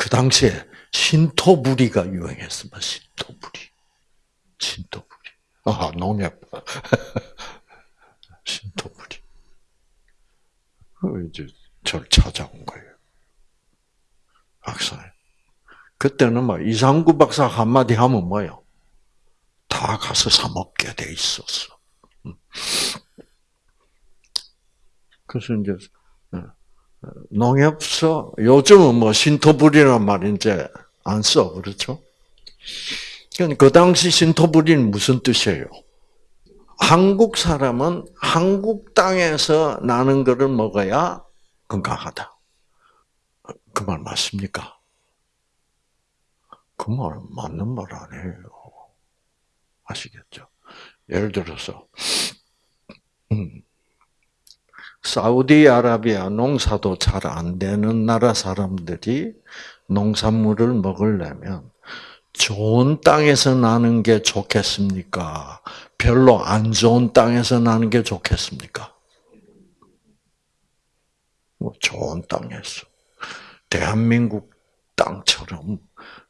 그 당시에 신토부리가 유행했습니다. 신토부리. 신토부리. 아, 농약. 신토부리. 그 이제 저를 찾아온 거예요. 박사. 그때는 뭐 이상구 박사 한마디 하면 뭐요? 다 가서 사 먹게 돼 있었어. 음. 그래서 이제 어, 어, 농협서 요즘은 뭐 신토불이란 말 이제 안 써, 그렇죠? 그 당시 신토불이는 무슨 뜻이에요? 한국 사람은 한국 땅에서 나는 것을 먹어야 건강하다. 그 말 맞습니까? 그 말 맞는 말 아니에요. 아시겠죠? 예를 들어서 음, 사우디아라비아 농사도 잘 안 되는 나라 사람들이 농산물을 먹으려면 좋은 땅에서 나는 게 좋겠습니까? 별로 안 좋은 땅에서 나는 게 좋겠습니까? 뭐 좋은 땅에서. 대한민국 땅처럼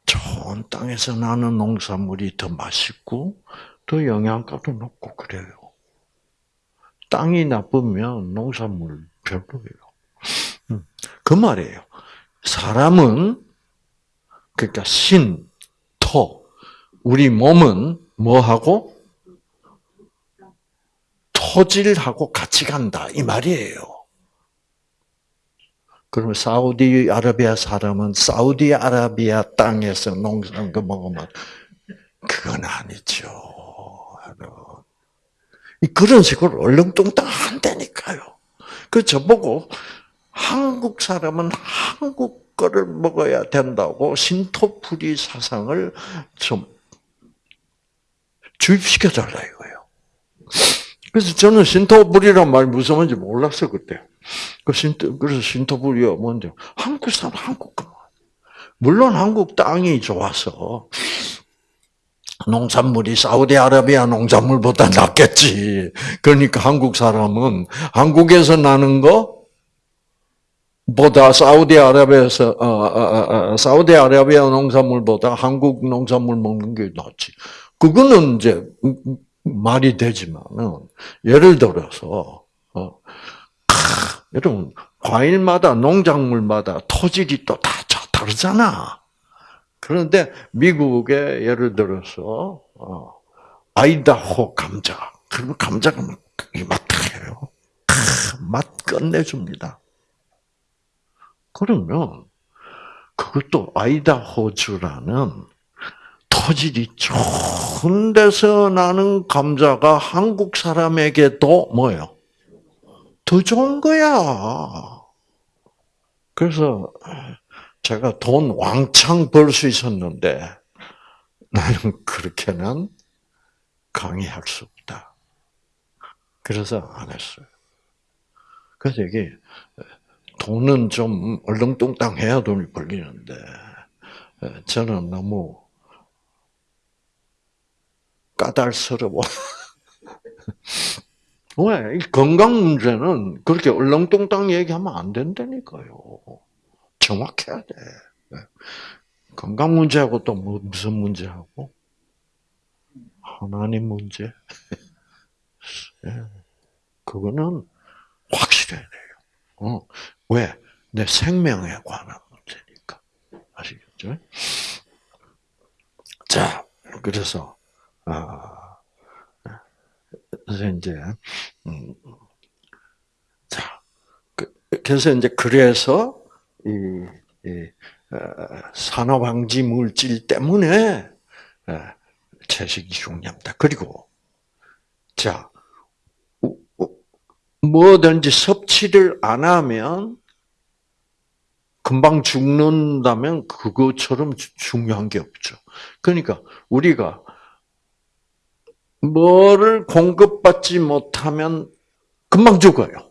좋은 땅에서 나는 농산물이 더 맛있고 더 영양가도 높고 그래요. 땅이 나쁘면 농산물 별로예요. 음, 그 말이에요. 사람은 그러니까 신, 토, 우리 몸은 뭐하고 토질하고 같이 간다 이 말이에요. 그러면 사우디아라비아 사람은 사우디아라비아 땅에서 농사한 거 먹으면 그건 아니죠. 그런 식으로 얼렁뚱땅 한다니까요. 그 저보고 한국 사람은 한국 거를 먹어야 된다고 신토풀이 사상을 좀 주입시켜 달라 이거예요. 그래서 저는 신토불이란 말 무슨 말인지 몰랐어 그때. 그 신토, 그래서 신토불이요, 뭔데? 한국 사람, 한국 거. 물론 한국 땅이 좋아서, 농산물이 사우디아라비아 농산물보다 낫겠지. 그러니까 한국 사람은 한국에서 나는 거 보다 사우디아라비아에서 어, 어, 어, 어, 사우디아라비아 농산물보다 한국 농산물 먹는 게 낫지. 그거는 이제 말이 되지만은 예를 들어서 어, 여러분, 과일마다, 농작물마다 토질이 또 다 다르잖아. 그런데 미국에 예를 들어서, 어, 아이다호 감자. 그리고 감자가 이마트해요. 맛 끝내줍니다. 그러면, 그것도 아이다호주라는 토질이 좋은 데서 나는 감자가 한국 사람에게도 뭐예요? 더 좋은 거야. 그래서 제가 돈 왕창 벌 수 있었는데 나는 그렇게는 강의할 수 없다. 그래서 안 했어요. 그래서 이게 돈은 좀 얼렁뚱땅 해야 돈이 벌리는데 저는 너무 까달스러워. 왜? 건강 문제는 그렇게 얼렁뚱땅 얘기하면 안 된다니까요. 정확해야 돼. 건강 문제하고 또 뭐, 무슨 문제하고? 하나님 문제. 예. 그거는 확실해야 돼요. 어. 왜? 내 생명에 관한 문제니까. 아시겠죠? 자, 그래서, 아, 그래서 이제, 음, 자, 그, 그래서 이제 그래서, 이, 이 어, 산화방지 물질 때문에 어, 채식이 중요합니다. 그리고 자 뭐든지 섭취를 안 하면 금방 죽는다면 그것처럼 중요한 게 없죠. 그러니까 우리가 뭐를 공급받지 못하면 금방 죽어요.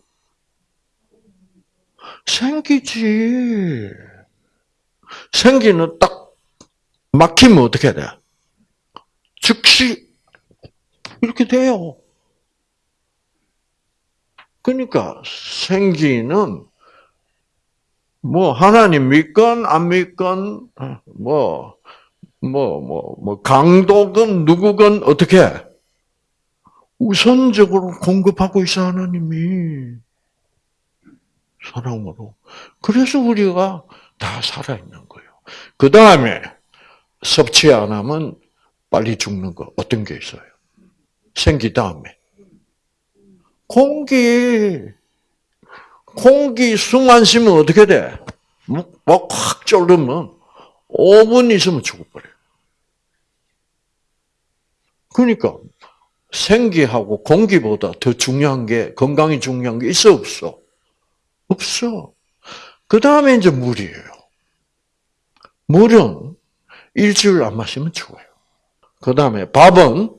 생기지. 생기는 딱 막히면 어떻게 돼? 즉시 이렇게 돼요. 그러니까 생기는 뭐 하나님 믿건 안 믿건 뭐 뭐 뭐 뭐 강도건 누구건 어떻게 우선적으로 공급하고 있어 하나님이 사랑으로. 그래서 우리가 다 살아있는 거예요. 그 다음에 섭취 안 하면 빨리 죽는 거 어떤 게 있어요? 생기 다음에 공기 공기 숨안 쉬면 어떻게 돼? 막확 졸르면 5분 있으면 죽어버려요. 그러니까 생기하고 공기보다 더 중요한 게 건강이 중요한 게 있어 없어? 없어. 그 다음에 이제 물이에요. 물은 일주일 안 마시면 죽어요. 그 다음에 밥은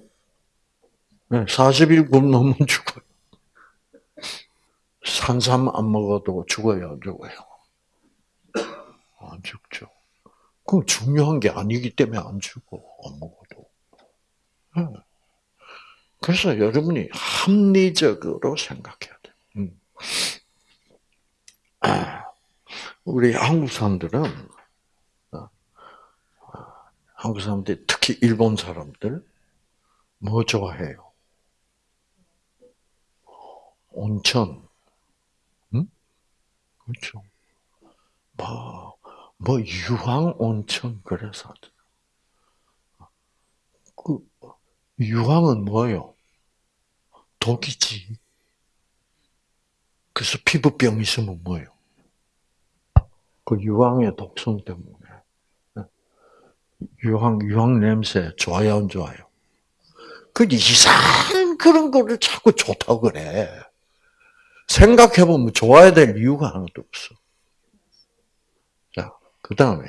40일 굶으면 죽어요. 산삼 안 먹어도 죽어요, 죽어요? 안 죽죠. 그 중요한 게 아니기 때문에 안 죽어, 안 먹어도. 그래서 여러분이 합리적으로 생각해야 돼. 음. 우리 한국 사람들은 어, 한국 사람들 특히 일본 사람들 뭐 좋아해요? 온천, 응? 그렇죠. 뭐, 뭐 유황 온천 그래서 그 유황은 뭐요? 독이지. 그래서 피부병 있으면 뭐예요? 그 유황의 독성 때문에. 유황, 유황 냄새 좋아요, 안 좋아요? 그 이상한 그런 거를 자꾸 좋다고 그래. 생각해보면 좋아야 될 이유가 하나도 없어. 자, 그 다음에,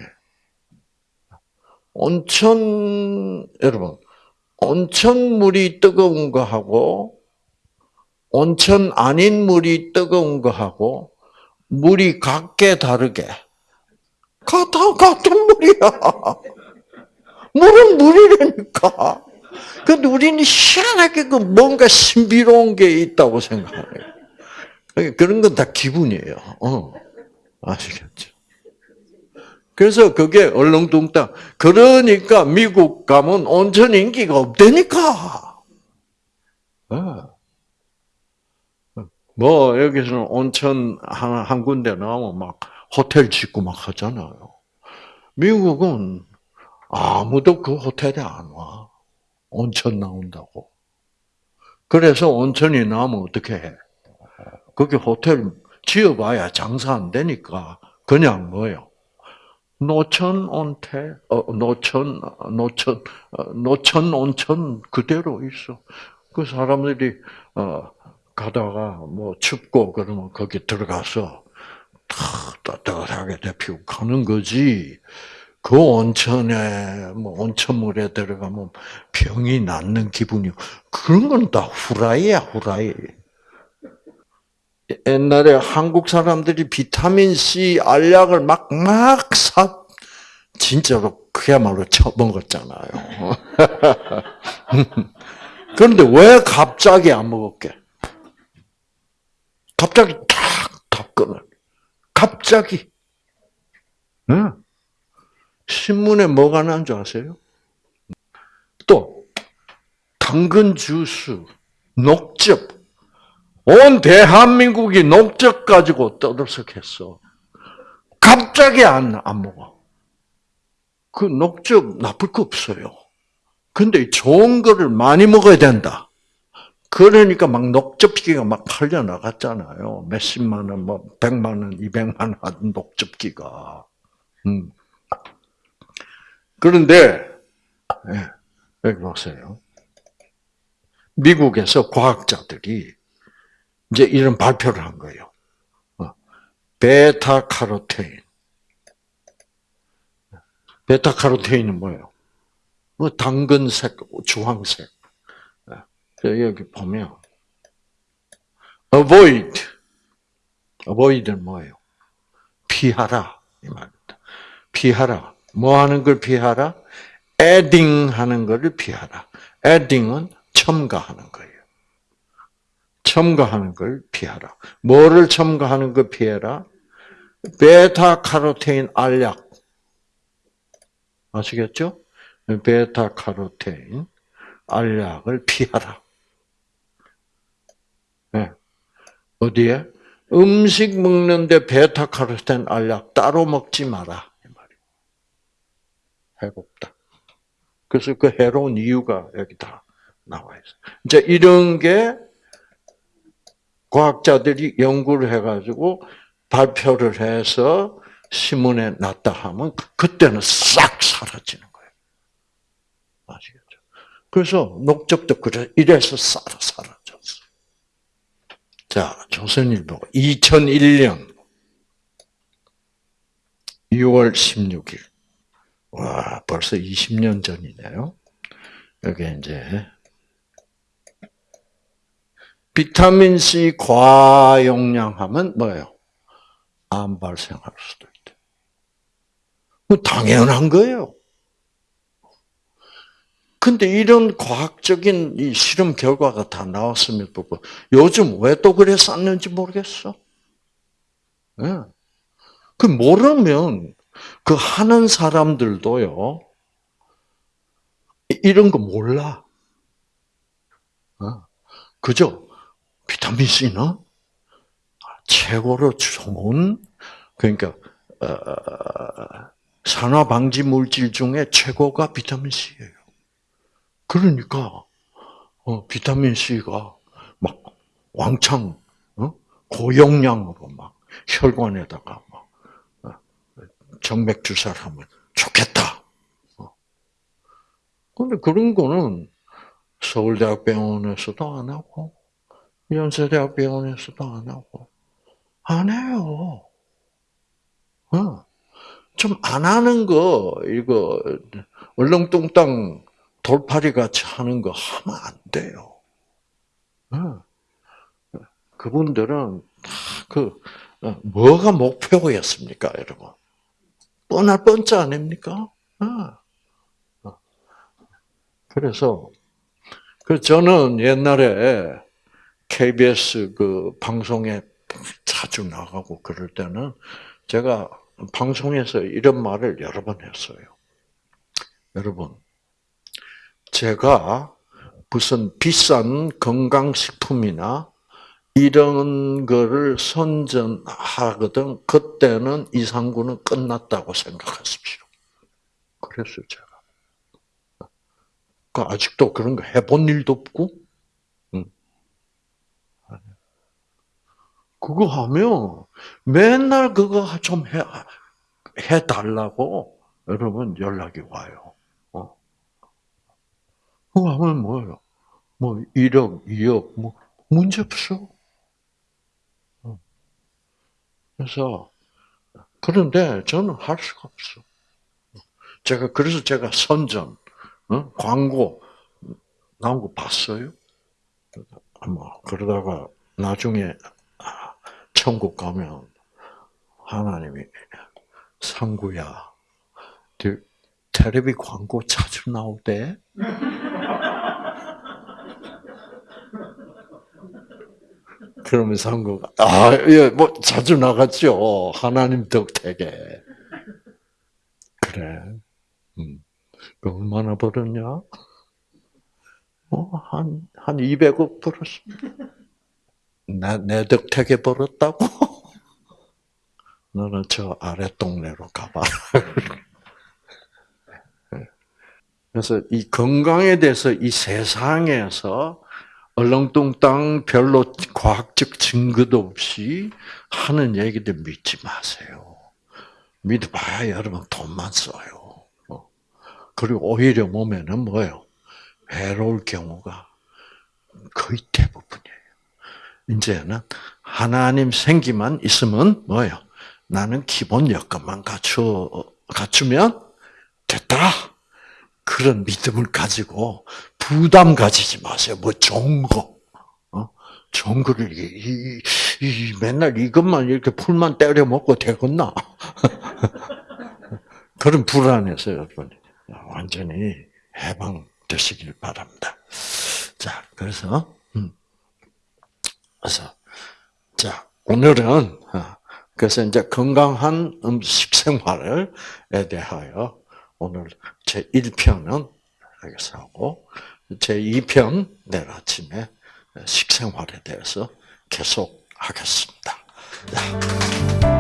온천, 여러분, 온천물이 뜨거운 거하고, 온천 아닌 물이 뜨거운 거하고, 물이 각게 다르게, 같아, 같은 물이야. 물은 물이라니까. 근데 우리는 희한하게 그 뭔가 신비로운 게 있다고 생각해요. 그런 건 다 기분이에요. 어. 아시겠죠? 그래서 그게 얼렁뚱땅. 그러니까 미국 가면 온천 인기가 없다니까. 네. 뭐 여기서는 온천 한, 한 군데 나오면 막 호텔 짓고 막 하잖아요. 미국은 아무도 그 호텔에 안 와. 온천 나온다고. 그래서 온천이 나오면 어떻게 해? 거기 호텔 지어봐야 장사 안 되니까 그냥 뭐요? 노천 온태, 어, 노천, 노천, 어, 노천 온천 그대로 있어. 그 사람들이 어, 가다가 뭐 춥고 그러면 거기 들어가서 따뜻하게 데피고 가는 거지. 그 온천에 뭐 온천물에 들어가면 병이 낫는 기분이 그런 건 다 후라이야 후라이. 옛날에 한국 사람들이 비타민 C 알약을 막 막 사 진짜로 그야말로 처먹었잖아요. 그런데 왜 갑자기 안 먹었게? 갑자기 탁 탁 끊어. 갑자기. 응. 신문에 뭐가 난 줄 아세요? 또 당근 주스, 녹즙. 온 대한민국이 녹즙 가지고 떠들썩했어. 갑자기 안, 안 먹어. 그 녹즙 나쁠 거 없어요. 근데 좋은 거를 많이 먹어야 된다. 그러니까 막 녹즙기가 막 팔려 나갔잖아요. 몇십만 원, 뭐 백만 원, 이백만 원 녹즙기가. 음. 그런데 예, 여기 보세요. 미국에서 과학자들이 이제 이런 발표를 한 거예요. 어, 베타 카로테인. 베타 카로테인은 뭐예요? 뭐 당근색, 주황색. 여기 보면 avoid, avoid는 뭐예요? 피하라 이 말입니다. 피하라. 뭐 하는 걸 피하라? adding 하는 것을 피하라. adding은 첨가하는 거예요. 첨가하는 걸 피하라. 뭐를 첨가하는 걸 피해라? 베타 카로테인 알약. 아시겠죠? 베타 카로테인 알약을 피하라. 네. 어디에? 음식 먹는데 베타카로텐 알약 따로 먹지 마라. 해롭다. 그래서 그 해로운 이유가 여기 다 나와 있어요. 이제 이런 게 과학자들이 연구를 해가지고 발표를 해서 신문에 났다 하면 그때는 싹 사라지는 거예요. 아시겠죠? 그래서 녹즙도 그래 이래서 사라졌어. 자, 조선일보 2001년 6월 16일. 와, 벌써 20년 전이네요. 여기 이제 비타민 C 과용량하면 뭐예요? 암 발생할 수도 있대. 뭐 당연한 거예요. 근데 이런 과학적인 이 실험 결과가 다 나왔음에도 불구하고 요즘 왜 또 그래 쌌는지 모르겠어. 네. 그 모르면 그 하는 사람들도요 이런 거 몰라. 어. 그죠? 비타민 C는 최고로 좋은 그러니까 어, 산화 방지 물질 중에 최고가 비타민 C예요. 그러니까 어, 비타민 C가 막 왕창 어? 고용량으로 막 혈관에다가 막 어, 정맥 주사를 하면 좋겠다. 어. 근데 그런 거는 서울대학병원에서도 안 하고 연세대학병원에서도 안 하고 안 해요. 어. 좀 안 하는 거 이거 얼렁뚱땅 돌팔이 같이 하는 거 하면 안 돼요. 그분들은 그 어, 뭐가 목표였습니까, 여러분? 뻔할 뻔짜 아닙니까? 어. 그래서 그 저는 옛날에 KBS 그 방송에 자주 나가고 그럴 때는 제가 방송에서 이런 말을 여러 번 했어요. 여러분, 제가 무슨 비싼 건강식품이나 이런 거를 선전하거든, 그때는 이상구는 끝났다고 생각하십시오. 그랬어요, 제가. 그 아직도 그런 거 해본 일도 없고, 그거 하면 맨날 그거 좀 해, 해달라고 여러분 연락이 와요. 그거 하면 뭐예요? 뭐 1억, 2억, 뭐 문제 없어. 어. 그래서 그런데 저는 할 수가 없어. 제가 그래서 제가 선전, 어? 광고 나온 거 봤어요. 뭐 그러다가 나중에 아, 천국 가면 하나님이 상구야, 네 텔레비 광고 자주 나오대. 그러면 상구가 아, 예, 뭐 자주 나갔죠. 하나님 덕택에. 그래. 음. 그 얼마나 벌었냐? 어, 한, 한 200억 벌었어. 내, 내 덕택에 벌었다고? 너는 저 아래 동네로 가봐. 그래서 이 건강에 대해서 이 세상에서 얼렁뚱땅 별로 과학적 증거도 없이 하는 얘기들 믿지 마세요. 믿어봐야 여러분 돈만 써요. 어. 그리고 오히려 몸에는 뭐예요? 외로울 경우가 거의 대부분이에요. 이제는 하나님 생기만 있으면 뭐예요? 나는 기본 여건만 갖추, 갖추면 됐다. 그런 믿음을 가지고 부담 가지지 마세요. 뭐 좋은 거. 어? 좋은 거를, 이, 이, 이, 맨날 이것만 이렇게 풀만 때려 먹고 되겠나? 그런 불안해서 여러분, 완전히 해방되시길 바랍니다. 자, 그래서, 음. 그래서, 자, 오늘은, 어, 그래서 이제 건강한 음식 생활에 대하여 오늘 제 1편은 여기서 하고, 제 2편 내일 아침에 식생활에 대해서 계속 하겠습니다. 자.